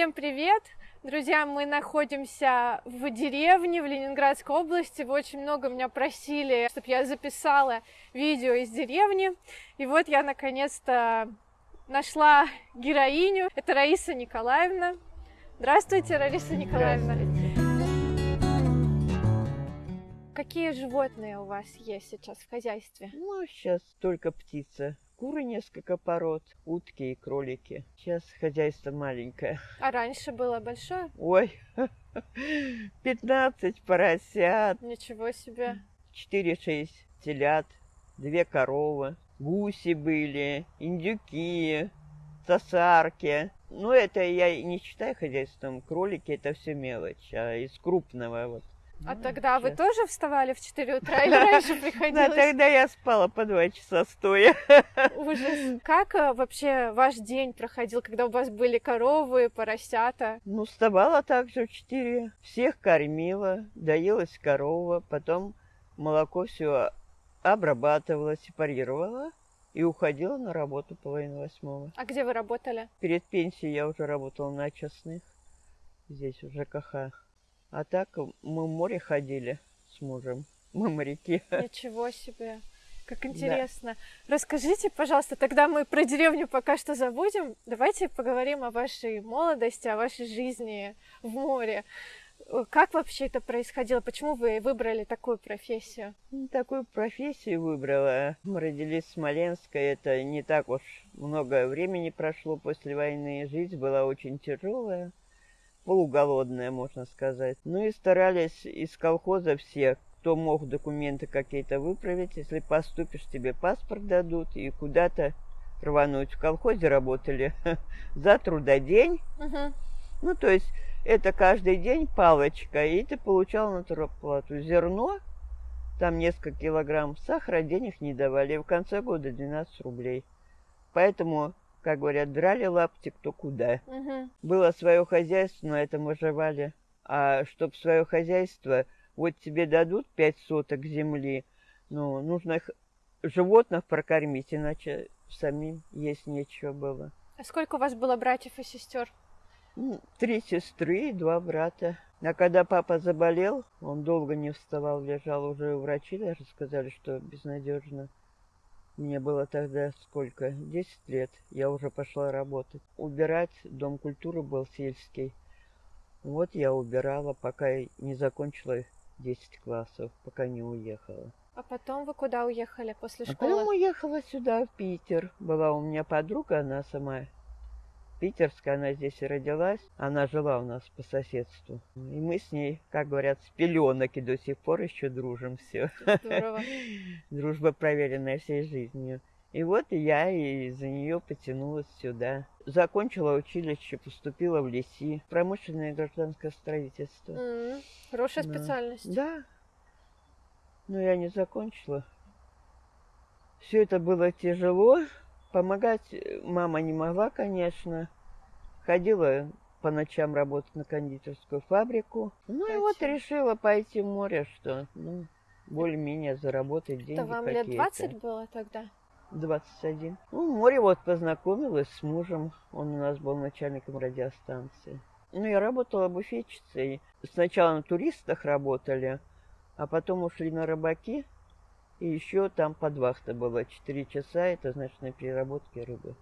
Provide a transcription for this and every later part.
Всем привет! Друзья, мы находимся в деревне в Ленинградской области. Вы очень много меня просили, чтобы я записала видео из деревни. И вот я наконец-то нашла героиню. Это Раиса Николаевна. Здравствуйте, Раиса Николаевна. Какие животные у вас есть сейчас в хозяйстве? Ну, сейчас только птица. Куры несколько пород, утки и кролики. Сейчас хозяйство маленькое. А раньше было большое? Ой, 15 поросят. Ничего себе. 4-6 телят, две коровы, гуси были, индюки, сосарки. Ну, это я не считаю хозяйством. Кролики это все мелочь. А из крупного вот а ну, тогда сейчас. вы тоже вставали в 4 утра или раньше приходилось? Да, тогда я спала по 2 часа стоя. Ужас. Как э, вообще ваш день проходил, когда у вас были коровы, поросята? Ну, вставала также в 4. Всех кормила, доелась корова, потом молоко все обрабатывала, сепарировала и уходила на работу половину восьмого. А где вы работали? Перед пенсией я уже работала на частных, здесь в ЖКХ. А так мы в море ходили с мужем. Мы моряки. Ничего себе. Как интересно. Да. Расскажите, пожалуйста, тогда мы про деревню пока что забудем. Давайте поговорим о вашей молодости, о вашей жизни в море. Как вообще это происходило? Почему вы выбрали такую профессию? Ну, такую профессию выбрала. Мы родились в Смоленске. Это не так уж много времени прошло после войны. Жизнь была очень тяжелая полуголодная, можно сказать. Ну и старались из колхоза все, кто мог документы какие-то выправить. Если поступишь, тебе паспорт дадут и куда-то рвануть. В колхозе работали за трудодень. Угу. Ну, то есть это каждый день палочка, и ты получал натурплату. Зерно, там несколько килограмм сахара, денег не давали. И в конце года 12 рублей. Поэтому как говорят, драли лапти кто куда. Угу. Было свое хозяйство, на этом выживали. А чтоб свое хозяйство, вот тебе дадут пять соток земли, ну, нужно их, животных прокормить, иначе самим есть нечего было. А сколько у вас было братьев и сестер? Три сестры и два брата. А когда папа заболел, он долго не вставал, лежал уже у врачей, даже сказали, что безнадежно. Мне было тогда сколько? Десять лет. Я уже пошла работать. Убирать дом культуры был сельский. Вот я убирала, пока не закончила 10 классов, пока не уехала. А потом вы куда уехали после а школы? А потом уехала сюда, в Питер. Была у меня подруга, она сама питерская, она здесь и родилась. Она жила у нас по соседству. И мы с ней, как говорят, с пеленок и до сих пор еще дружим все. Здорово. Дружба проверенная всей жизнью. И вот я из-за нее потянулась сюда. Закончила училище, поступила в ЛИСИ, промышленное гражданское строительство. Mm, хорошая да. специальность. Да. Но я не закончила. Все это было тяжело. Помогать э, мама не могла, конечно. Ходила по ночам работать на кондитерскую фабрику. Ну Зачем? и вот решила пойти в море, что ну, более-менее заработать деньги Это вам лет 20 было тогда? 21. Ну, в море вот познакомилась с мужем. Он у нас был начальником радиостанции. Ну, я работала буфетчицей. Сначала на туристах работали, а потом ушли на рыбаки. И еще там подвахта была 4 часа, это значит на переработке рыбы.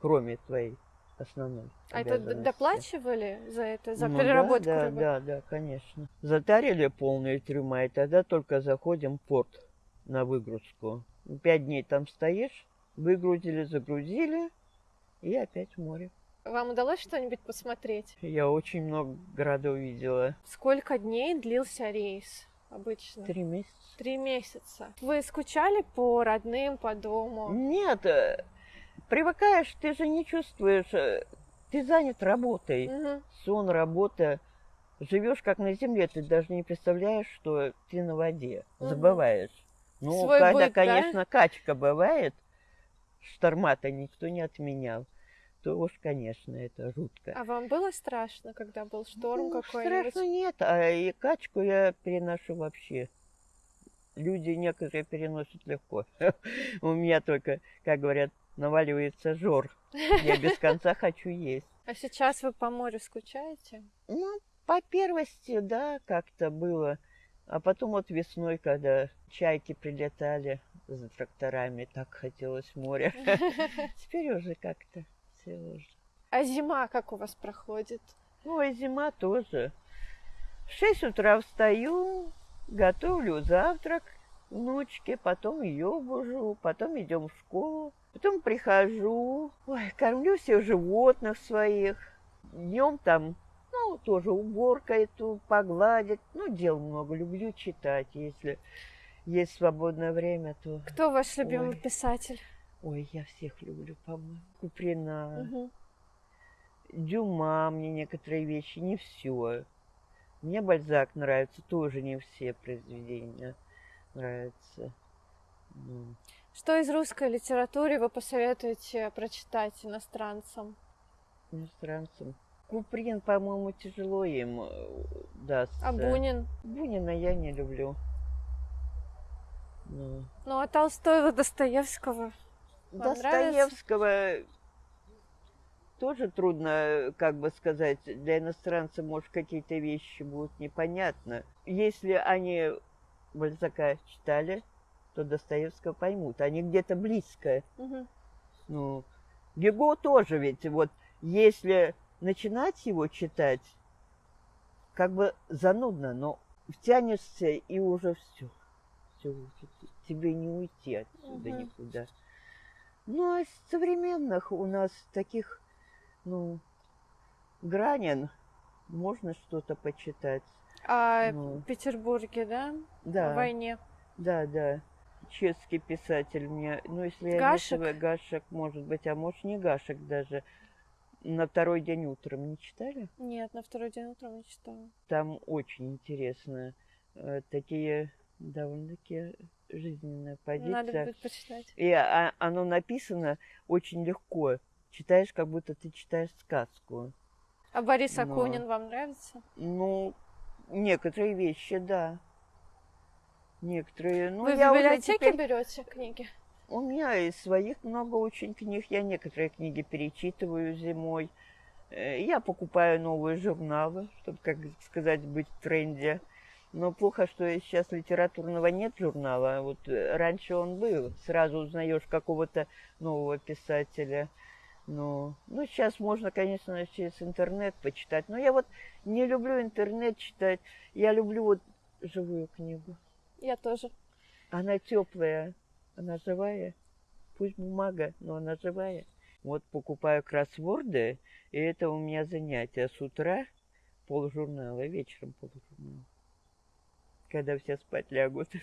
Кроме твоей основной. А это доплачивали за это, за ну, переработку да, рыбы? Да, да, конечно. Затарили полные трюма, и тогда только заходим в порт на выгрузку. Пять дней там стоишь, выгрузили, загрузили, и опять в море. Вам удалось что-нибудь посмотреть? Я очень много городов видела. Сколько дней длился рейс? Обычно? Три месяца. Три месяца. Вы скучали по родным, по дому? Нет, э, привыкаешь, ты же не чувствуешь, э, ты занят работой, угу. сон, работа. Живешь как на земле, ты даже не представляешь, что ты на воде, угу. забываешь. Ну, Свой когда, быт, конечно, да? качка бывает, шторма-то никто не отменял то уж, конечно, это жутко. А вам было страшно, когда был шторм ну, какой-нибудь? Страшно нет, а и качку я переношу вообще. Люди некоторые переносят легко. У меня только, как говорят, наваливается жор. Я без конца хочу есть. А сейчас вы по морю скучаете? Ну, по первости, да, как-то было. А потом вот весной, когда чайки прилетали за тракторами, так хотелось моря. Теперь уже как-то уже. А зима как у вас проходит? Ну, и зима тоже. В шесть утра встаю, готовлю завтрак внучке, потом ее бужу, потом идем в школу, потом прихожу, ой, кормлю всех животных своих. Днем там, ну, тоже уборка эту, погладить. Ну, дел много, люблю читать, если есть свободное время, то... Кто ваш любимый Ой. писатель? Ой, я всех люблю, по-моему. Куприна, Мгм. Дюма мне некоторые вещи, не все. Мне Бальзак нравится, тоже не все произведения нравятся. Что из русской литературы вы посоветуете прочитать иностранцам? иностранцам. Куприн, по-моему, тяжело им э, дастся. А Бунин? Бунина я не люблю. Ну, Ну, а Толстого, Достоевского? Вам Достоевского тоже трудно, как бы сказать, для иностранца, может, какие-то вещи будут непонятны. Если они Бальзака читали, то Достоевского поймут. Они где-то близко. Мгм. Ну, Гего тоже ведь, вот, если начинать его читать, как бы занудно, но втянешься и уже все. Все, тебе не уйти отсюда Мгм. никуда. Ну, а из современных у нас таких, ну, Гранин, можно что-то почитать. А Ну, в Петербурге, да? да, В войне. да, да. Чешский писатель мне, ну, если я Гашек? не Гашек, может быть, а может, не Гашек даже. На второй день утром не читали? Нет, на второй день утром не читала. Там очень интересно. э, Такие довольно-таки жизненная позиция. Надо будет почитать. И а- оно написано очень легко. Читаешь, как будто ты читаешь сказку. А Борис Но- Акунин вам нравится? Ну, некоторые вещи, да. Некоторые. Ну, Вы в я уже библиотеке теперь- берете книги? У меня из своих много очень книг. Я некоторые книги перечитываю зимой. Э, Я покупаю новые журналы, чтобы, как сказать, быть в тренде. Но плохо, что сейчас литературного нет журнала. Вот э, раньше он был. Сразу узнаешь какого-то нового писателя. Ну, ну, сейчас можно, конечно, через интернет почитать. Но я вот не люблю интернет читать. Я люблю вот живую книгу. Я тоже. Она теплая, она живая. Пусть бумага, но она живая. Вот покупаю кроссворды, и это у меня занятие с утра полжурнала, вечером полжурнала. Когда все спать лягут.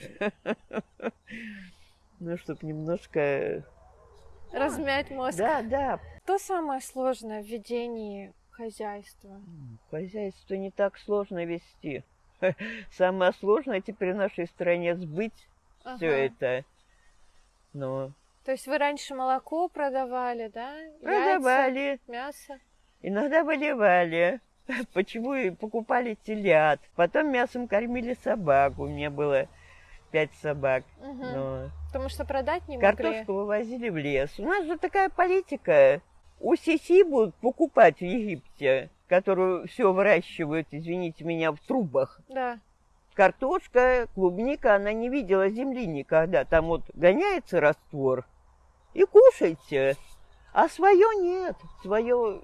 Ну, чтобы немножко... Размять мозг. Да, да. Что самое сложное в ведении хозяйства? Хозяйство не так сложно вести. Самое сложное теперь в нашей стране сбыть Ага. все это. Но То есть вы раньше молоко продавали, да? Яйца, продавали, мясо? Иногда выливали. Почему и покупали телят. Потом мясом кормили собак. У меня было пять собак. Мгм. Но Потому что продать не могли. картошку вывозили в лес. У нас же такая политика. У Сиси будут покупать в Египте, которую все выращивают, извините меня, в трубах. Да. Картошка, клубника, она не видела земли никогда. Там вот гоняется раствор. И кушайте. А свое нет. Свое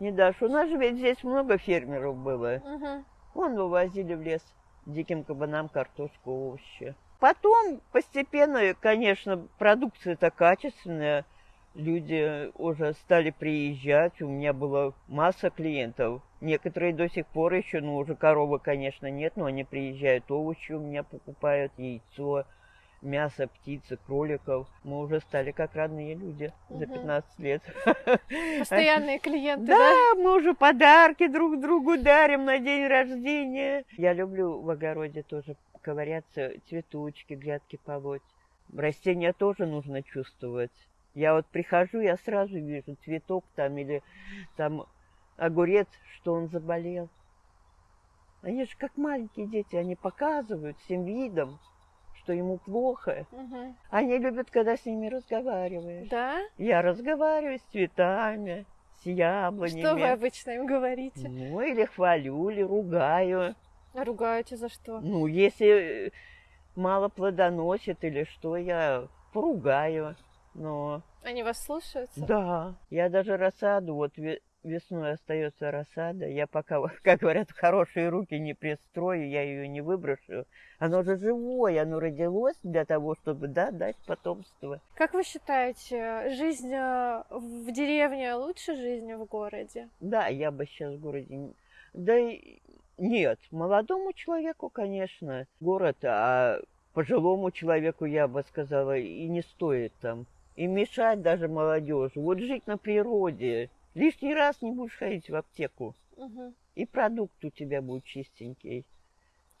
не дашь. У нас же ведь здесь много фермеров было. Мгм. Вон вывозили в лес диким кабанам картошку, овощи. Потом постепенно, конечно, продукция-то качественная. Люди уже стали приезжать. У меня была масса клиентов. Некоторые до сих пор еще, ну, уже коровы, конечно, нет, но они приезжают, овощи у меня покупают, яйцо, мясо, птицы, кроликов. Мы уже стали как родные люди за Мгм. 15 лет. Постоянные клиенты, да? Да, мы уже подарки друг другу дарим на день рождения. Я люблю в огороде тоже ковыряться, цветочки, грядки полоть. Растения тоже нужно чувствовать. Я вот прихожу, я сразу вижу цветок там или там огурец, что он заболел. Они же как маленькие дети, они показывают всем видом, что ему плохо. Мгм. Они любят, когда с ними разговариваешь. Да? Я разговариваю с цветами, с яблонями. Что вы обычно им говорите? Ну, или хвалю, или ругаю. А ругаете за что? Ну, если мало плодоносит или что, я поругаю. Но Они вас слушаются? да, я даже рассаду, вот весной остается рассада, я пока, как говорят, в хорошие руки не пристрою, я ее не выброшу. Оно же живое, оно родилось для того, чтобы, да, дать потомство. Как вы считаете, жизнь э, в деревне лучше жизни в городе? Да, я бы сейчас в городе... Да и нет, молодому человеку, конечно, город, а пожилому человеку, я бы сказала, и не стоит там. И мешать даже молодежи. Вот жить на природе. Лишний раз не будешь ходить в аптеку. Мгм. И продукт у тебя будет чистенький.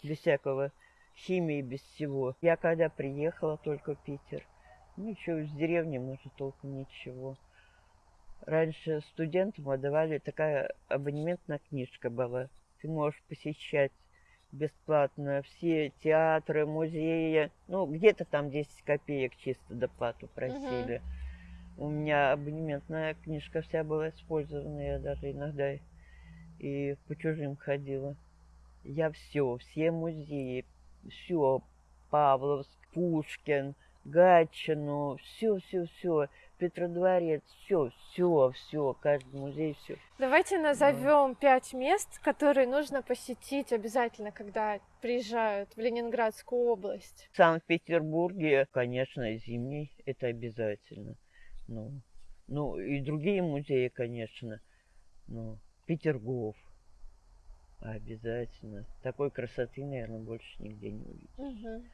Без всякого химии, без всего. Я когда приехала только в Питер, ну еще из деревни, может, толком ничего. Раньше студентам отдавали такая абонементная книжка была. Ты можешь посещать бесплатно все театры, музеи. Ну, где-то там 10 копеек чисто доплату просили. У меня абонементная книжка вся была использована. Я даже иногда и по чужим ходила. Я все, все музеи, все, Павловск, Пушкин, Гатчину, все, все, все, Петродворец, все, все, все, каждый музей, все. Давайте назовем пять мест, которые нужно посетить обязательно, когда приезжают в Ленинградскую область. В Санкт-Петербурге, конечно, зимний, это обязательно. Ну, ну и другие музеи, конечно. Ну, Петергоф. Обязательно. Такой красоты, наверное, больше нигде не увидишь. Мгм.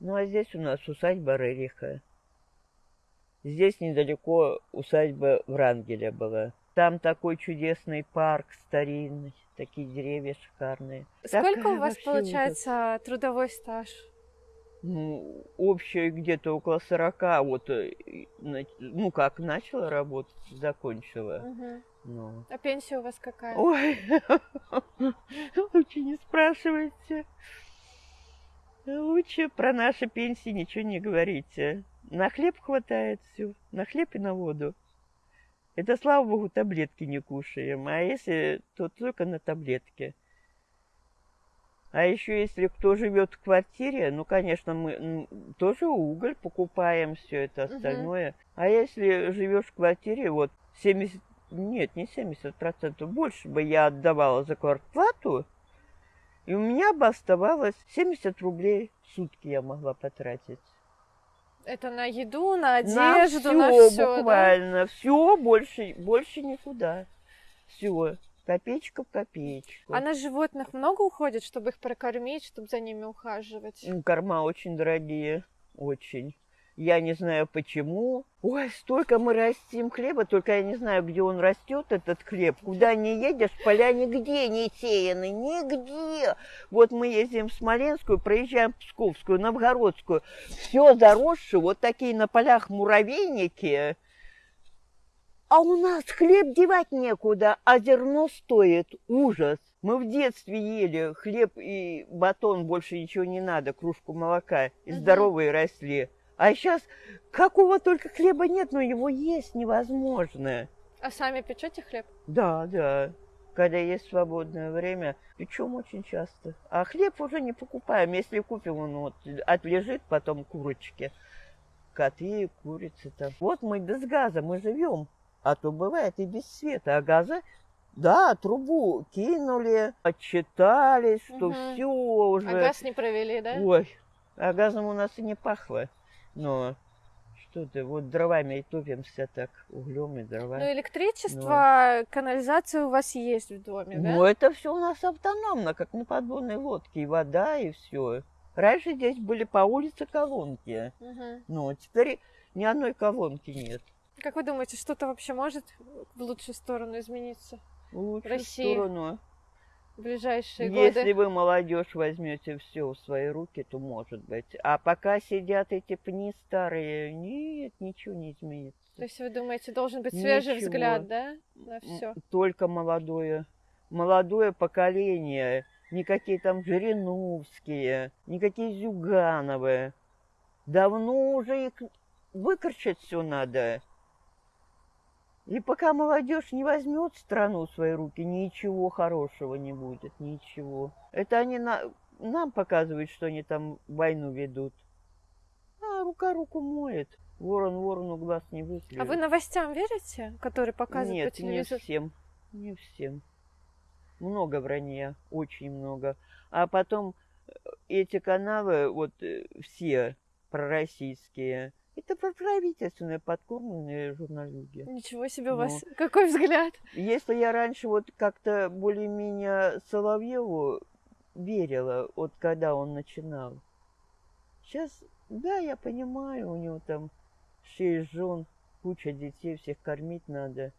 Ну, а здесь у нас усадьба Рериха. Здесь недалеко усадьба Врангеля была. Там такой чудесный парк старинный, такие деревья шикарные. Сколько Такая у вас получается трудовой стаж? Ну, общее где-то около 40, вот, э, ну, как начала работать, закончила. Ну. А пенсия у вас какая? Ой, лучше не спрашивайте. Лучше про наши пенсии ничего не говорите. На хлеб хватает все, на хлеб и на воду. Это, слава богу, таблетки не кушаем, а если, то только на таблетки. А еще если кто живет в квартире, ну, конечно, мы тоже уголь покупаем, все это остальное. А если живешь в квартире, вот 70, нет, не 70 процентов, больше бы я отдавала за квартплату, и у меня бы оставалось 70 рублей в сутки я могла потратить. Это на еду, на На одежду, на всё, все, буквально, все, больше, больше никуда. Все, копеечка в копеечку. А на животных много уходит, чтобы их прокормить, чтобы за ними ухаживать? Ну, Корма очень дорогие, очень. Я не знаю почему. Ой, столько мы растим хлеба, только я не знаю, где он растет, этот хлеб. Куда не едешь, поля нигде не сеяны, нигде. Вот мы ездим в Смоленскую, проезжаем Псковскую, Новгородскую. Все заросшее, вот такие на полях муравейники. А у нас хлеб девать некуда, а зерно стоит. Ужас. Мы в детстве ели хлеб и батон, больше ничего не надо, кружку молока, и здоровые росли. А сейчас какого только хлеба нет, но его есть невозможно. А сами печете хлеб? Да, да. Когда есть свободное время, печем очень часто. А хлеб уже не покупаем. Если купим, он вот отлежит потом курочки. Коты, курицы там. Вот мы без газа, мы живем. А то бывает и без света. А газа, да, трубу кинули, отчитались, что Мгм. все уже. А газ не провели, да? Ой, а газом у нас и не пахло. Но что ты, вот дровами и топимся так, углем и дрова. Ну, электричество, канализация у вас есть в доме, да? Ну, это все у нас автономно, как на подводной лодке. И вода, и все. Раньше здесь были по улице колонки. Мгм. Ну, теперь ни одной колонки нет. Как вы думаете, что-то вообще может в лучшую сторону измениться В лучшую России сторону. в ближайшие Если годы? вы, молодежь, возьмете все в свои руки, то может быть. А пока сидят эти пни старые, нет, ничего не изменится. То есть вы думаете, должен быть свежий Ничего. взгляд, да, на все? Только молодое. Молодое поколение. Никакие там Жириновские, никакие Зюгановы. Давно уже их выкорчать все надо. И пока молодежь не возьмет страну в свои руки, ничего хорошего не будет, ничего. Это они на, нам показывают, что они там войну ведут. А рука руку моет. Ворон ворону глаз не выклюет. А вы новостям верите, которые показывают Нет, по телевизору? не всем. Не всем. Много вранья, очень много. А потом э, эти каналы, вот э, все пророссийские, это правительственные подкормленные журналюги. Ничего себе у вас. Какой взгляд. Если я раньше вот как-то более-менее Соловьеву верила, вот когда он начинал. Сейчас, да, я понимаю, у него там шесть жен, куча детей, всех кормить надо.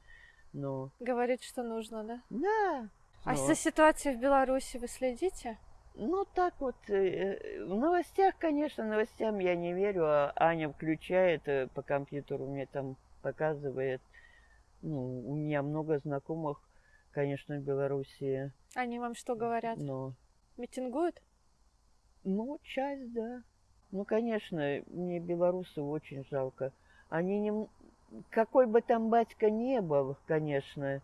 Но, Говорит, что нужно, да? да. А но- за ситуацией в Беларуси вы следите? Ну, так вот, э, в новостях, конечно, новостям я не верю, а Аня включает э, по компьютеру, мне там показывает. Ну, у меня много знакомых, конечно, в Белоруссии, Они вам что говорят? но... Митингуют? Ну, часть, да. Ну, конечно, мне белорусов очень жалко. Они не... Какой бы там батька не был, конечно,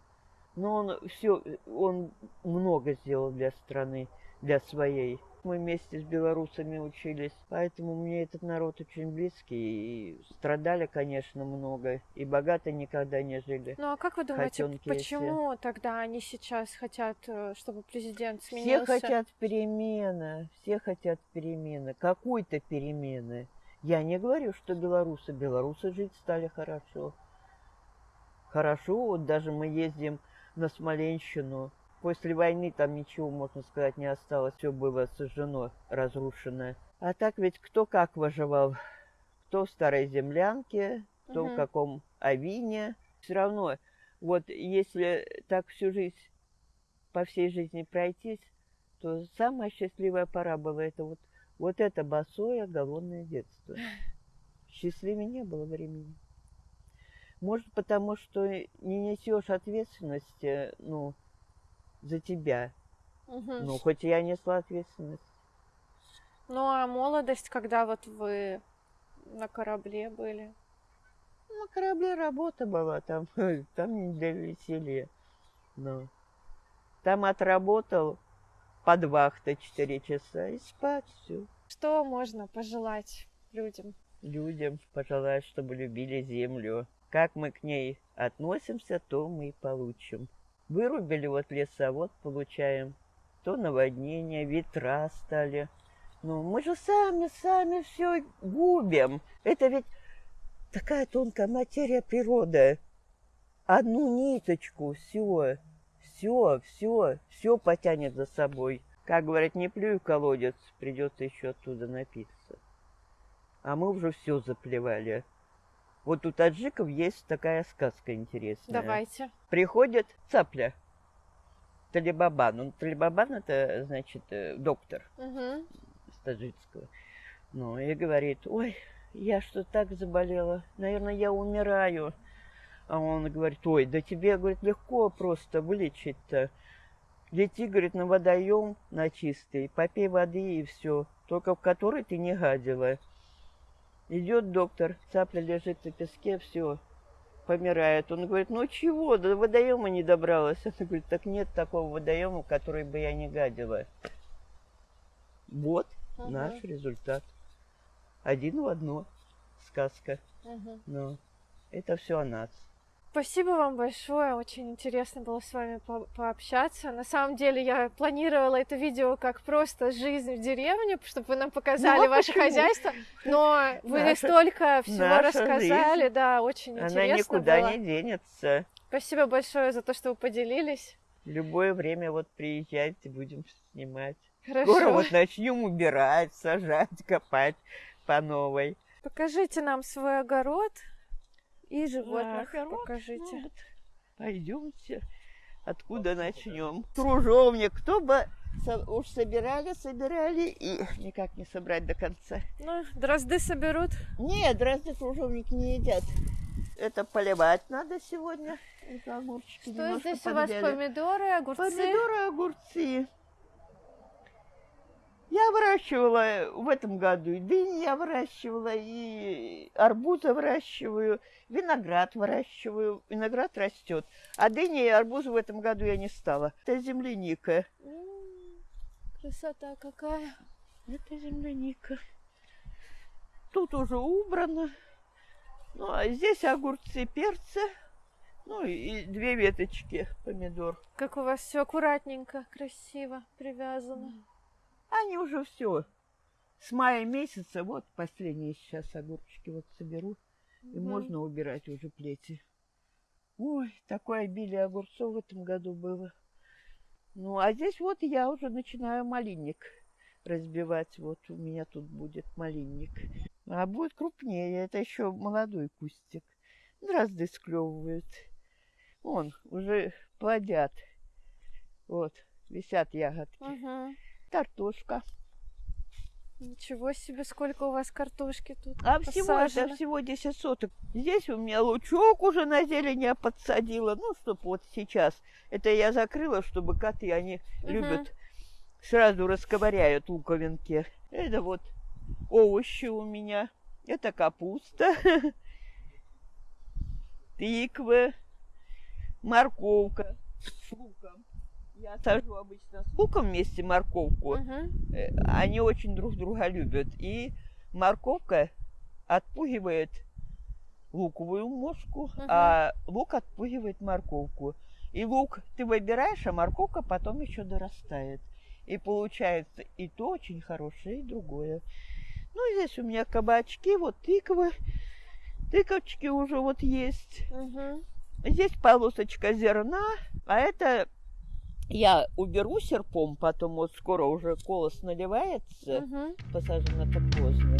но он все, он много сделал для страны, для своей. Мы вместе с белорусами учились, поэтому мне этот народ очень близкий. И страдали, конечно, много, и богато никогда не жили. Ну а как вы думаете, Хотёнки почему тогда они сейчас хотят, э, чтобы президент Все сменился? хотят перемены, все хотят перемены, какой-то перемены. Я не говорю, что белорусы, белорусы жить стали хорошо. Хорошо, вот даже мы ездим на Смоленщину. После войны там ничего, можно сказать, не осталось, все было сожжено, разрушено. А так ведь кто как выживал? Кто в старой землянке, кто Мгм. в каком авине. Все равно, вот если так всю жизнь, по всей жизни пройтись, то самая счастливая пора была это вот, вот это босое голодное детство. Счастливее не было времени. Может, потому что не несешь ответственности, ну, за тебя. Мгм. Ну, хоть я несла ответственность. Ну а молодость, когда вот вы на корабле были? На корабле работа была, там, там не для веселья. Ну, там отработал под вахтой 4 часа и спать все. Что можно пожелать людям? людям пожелать, чтобы любили землю. Как мы к ней относимся, то мы и получим. Вырубили вот леса, вот получаем. То наводнение, ветра стали. Ну, мы же сами, сами все губим. Это ведь такая тонкая материя природы. Одну ниточку, все, все, все, все потянет за собой. Как говорят, не плюй в колодец, придется еще оттуда напиться а мы уже все заплевали. Вот у таджиков есть такая сказка интересная. Давайте. Приходит цапля, Талибабан. Ну, Талибабан это, значит, э, доктор с таджикского. Ну, и говорит, ой, я что так заболела, наверное, я умираю. А он говорит, ой, да тебе, говорит, легко просто вылечить-то. Лети, говорит, на водоем, на чистый, попей воды и все, только в который ты не гадила. Идет доктор, цапля лежит на песке, все, помирает. Он говорит, ну чего, до водоема не добралась. Она говорит, так нет такого водоема, в который бы я не гадила. Вот Мгм. наш результат. Один в одно. Сказка. Мгм. Но это все о нас. Спасибо вам большое, очень интересно было с вами по- пообщаться. На самом деле я планировала это видео как просто жизнь в деревне, чтобы вы нам показали Ну, ваше почему? хозяйство, но вы Наша- столько всего рассказали, жизнь. да, очень Она интересно никуда было. не денется. Спасибо большое за то, что вы поделились. Любое время вот приезжайте, будем снимать. Хорошо. Скоро вот начнем убирать, сажать, копать по новой. Покажите нам свой огород и животных. огород? Покажите. Ну, вот Пойдемте. Откуда начнем? Кружовник. Кто бы уж собирали, собирали и никак не собрать до конца. Ну, дрозды соберут. Нет, дрозды кружовник не едят. Это поливать надо сегодня. Это огурчики Что здесь у вас? Помидоры, огурцы. Помидоры, огурцы. Я выращивала в этом году и дыни я выращивала, и арбузы выращиваю, виноград выращиваю. Виноград растет. А дыни и арбузы в этом году я не стала. Это земляника. М, Красота какая. Это земляника. Тут уже убрано. Ну, а здесь огурцы, перцы. Ну, и две веточки помидор. Как у вас все аккуратненько, красиво привязано. Они уже все. С мая месяца, вот последние сейчас огурчики вот соберу. И Мгм. можно убирать уже плети. Ой, такое обилие огурцов в этом году было. Ну, а здесь вот я уже начинаю малинник разбивать. Вот у меня тут будет малинник. А будет крупнее. Это еще молодой кустик. Дрозды склевывают. Вон, уже плодят. Вот, висят ягодки. Мгм. Картошка. Ничего себе, сколько у вас картошки тут А всего это всего 10 соток. Здесь у меня лучок уже на зелень я подсадила. Ну, чтоб вот сейчас. Это я закрыла, чтобы коты, они Мгм. любят, сразу расковыряют луковинки. Это вот овощи у меня. Это капуста, тыквы, морковка с луком. Я сажу обычно с луком вместе морковку. Э, они очень друг друга любят. И морковка отпугивает луковую мошку, Мгм. а лук отпугивает морковку. И лук ты выбираешь, а морковка потом еще дорастает. И получается и то очень хорошее, и другое. Ну, здесь у меня кабачки, вот тыквы. Тыковочки уже вот есть. Мгм. Здесь полосочка зерна, а это я уберу серпом, потом вот скоро уже колос наливается, Мгм. посажено так поздно.